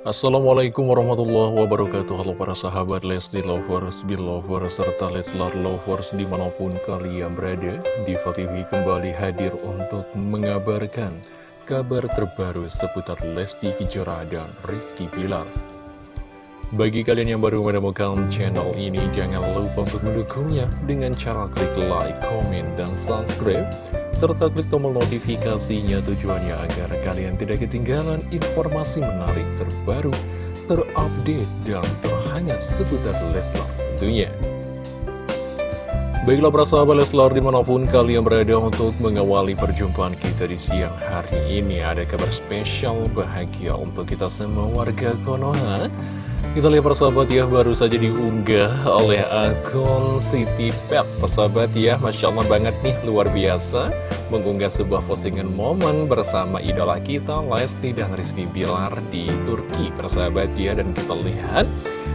Assalamualaikum warahmatullahi wabarakatuh. Halo para sahabat Lesti Lovers, Belovers, serta Leslar Lovers di mana pun kalian berada Diva TV kembali hadir untuk mengabarkan kabar terbaru seputar Lesti Kejora dan Rizky Pilar Bagi kalian yang baru menemukan channel ini jangan lupa untuk mendukungnya dengan cara klik like, komen, dan subscribe serta klik tombol notifikasinya tujuannya agar kalian tidak ketinggalan informasi menarik terbaru, terupdate, dan terhangat seputar Leslar tentunya. Baiklah para sahabat Leslar di mana pun kalian berada untuk mengawali perjumpaan kita di siang hari ini Ada kabar spesial bahagia untuk kita semua warga Konoha kita lihat persahabat ya, baru saja diunggah oleh akun City Pet Persahabat ya, Masya Allah banget nih, luar biasa. Mengunggah sebuah postingan momen bersama idola kita, Lesti dan Rizky Bilar di Turki. Persahabat ya, dan kita lihat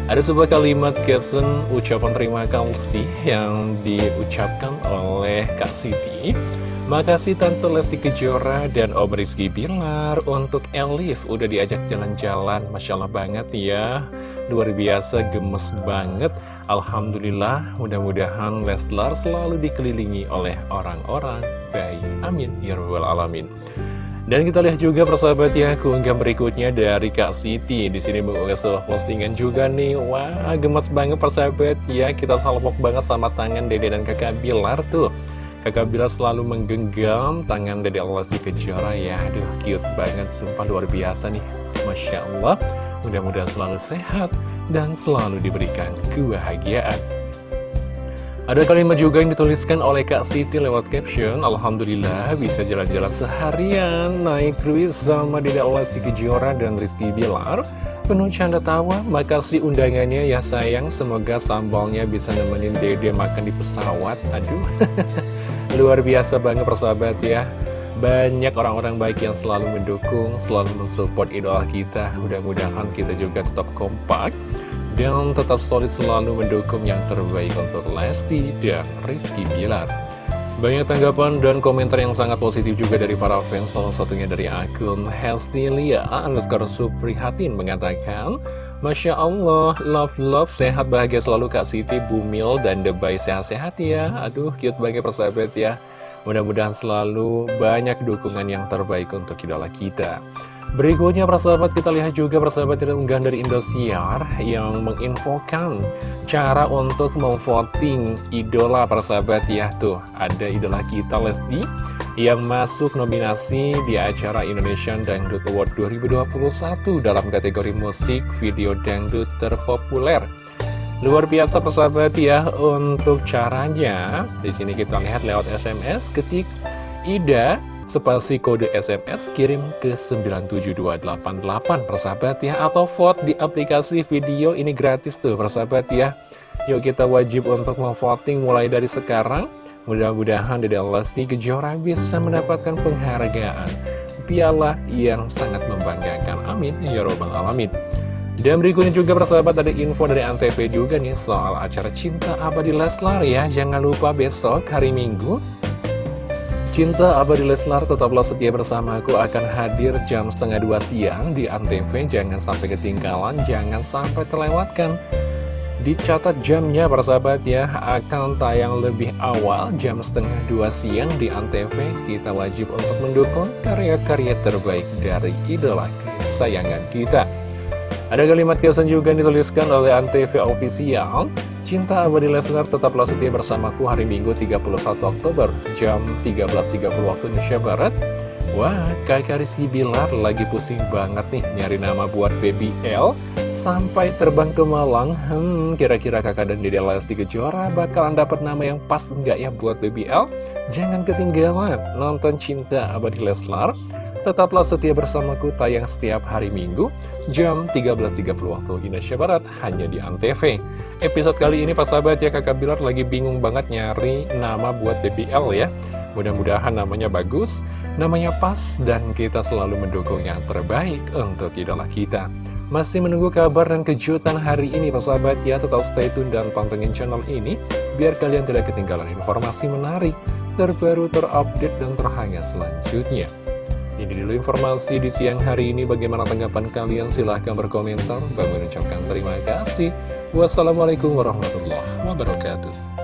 ada sebuah kalimat caption ucapan terima kasih yang diucapkan oleh Kak Siti Makasih Tante Lesti Kejora dan Om Rizky Bilar untuk Elif. Udah diajak jalan-jalan. Masya Allah banget ya. Luar biasa gemes banget. Alhamdulillah mudah-mudahan Leslar selalu dikelilingi oleh orang-orang baik. Amin. Ya Rabbal Alamin. Dan kita lihat juga persahabat ya keunggah berikutnya dari Kak Siti. Di sini mengunggah sebuah postingan juga nih. Wah, gemes banget persahabat ya. Kita salpok banget sama tangan Dede dan Kakak Bilar tuh. Kakak Bila selalu menggenggam tangan Dede Lesti Kejora ya. Aduh cute banget, sumpah luar biasa nih. Masya Allah. Mudah-mudahan selalu sehat dan selalu diberikan kebahagiaan. Ada kalimat juga yang dituliskan oleh Kak Siti lewat caption Alhamdulillah bisa jalan-jalan seharian Naik kruis sama Dede Lesti Kejora dan Rizky Bilar. Penuh canda tawa Makasih undangannya ya sayang. Semoga sambalnya bisa nemenin Dede makan di pesawat. Aduh Luar biasa banget persahabat ya. Banyak orang-orang baik yang selalu mendukung Selalu mensupport idola kita. Mudah-mudahan kita juga tetap kompak Dan tetap solid selalu mendukung yang terbaik untuk Lesti dan Rizky Bilar banyak tanggapan dan komentar yang sangat positif juga dari para fans Salah satunya dari akun Hestilia underscore Suprihatin mengatakan Masya Allah, love love, sehat bahagia selalu Kak Siti, Bumil, dan Debay sehat-sehat ya. Aduh, cute banget persahabat ya. Mudah-mudahan selalu banyak dukungan yang terbaik untuk idola kita Berikutnya persahabat kita lihat juga persahabat tidak unggahan dari Indosiar yang menginfokan cara untuk memvoting idola persahabat ya tuh ada idola kita Lesti yang masuk nominasi di acara Indonesian Dangdut Award 2021 dalam kategori musik video dangdut terpopuler. Luar biasa persahabat ya untuk caranya. Di sini kita lihat lewat SMS ketik Ida spasi kode SMS kirim ke 97288 persahabat ya atau vote di aplikasi video ini gratis tuh persahabat ya. Yuk kita wajib untuk memvoting mulai dari sekarang. Mudah-mudahan Dede Lesti Kejora bisa mendapatkan penghargaan piala yang sangat membanggakan. Amin. Ya robbal alamin. Dan berikutnya juga persahabat ada info dari Antv juga nih soal acara Cinta Abadi Leslar ya. Jangan lupa besok hari Minggu Cinta Abadi Leslar tetaplah setia bersamaku akan hadir jam setengah dua siang di Antv. Jangan sampai ketinggalan, jangan sampai terlewatkan. Dicatat jamnya persahabat ya, akan tayang lebih awal jam setengah dua siang di Antv. Kita wajib untuk mendukung karya-karya terbaik dari idola kesayangan kita. Ada kalimat kesan juga dituliskan oleh Antv Official. Cinta Abadi Lesnar tetaplah setia bersamaku hari Minggu 31 Oktober jam 13.30 waktu Indonesia Barat. Wah, kakak Rizky Bilar lagi pusing banget nih nyari nama buat baby L Sampai terbang ke Malang, hmm, kira-kira kakak dan Dede Lesti Kejora bakalan dapat nama yang pas enggak ya buat baby L? Jangan ketinggalan nonton Cinta Abadi Leslar Tetaplah setia bersamaku tayang setiap hari Minggu jam 13.30 waktu Indonesia Barat hanya di Antv. Episode kali ini Pak sahabat ya kakak Bilar lagi bingung banget nyari nama buat BBL ya. Mudah-mudahan namanya bagus, namanya pas, dan kita selalu mendukung yang terbaik untuk idola kita. Masih menunggu kabar dan kejutan hari ini sahabat ya Tetap stay tune dan pantengin channel ini Biar kalian tidak ketinggalan informasi menarik Terbaru, terupdate, dan terhangat selanjutnya Ini dulu informasi di siang hari ini. Bagaimana tanggapan kalian? Silahkan berkomentar. Bang mengucapkan terima kasih. Wassalamualaikum warahmatullahi wabarakatuh.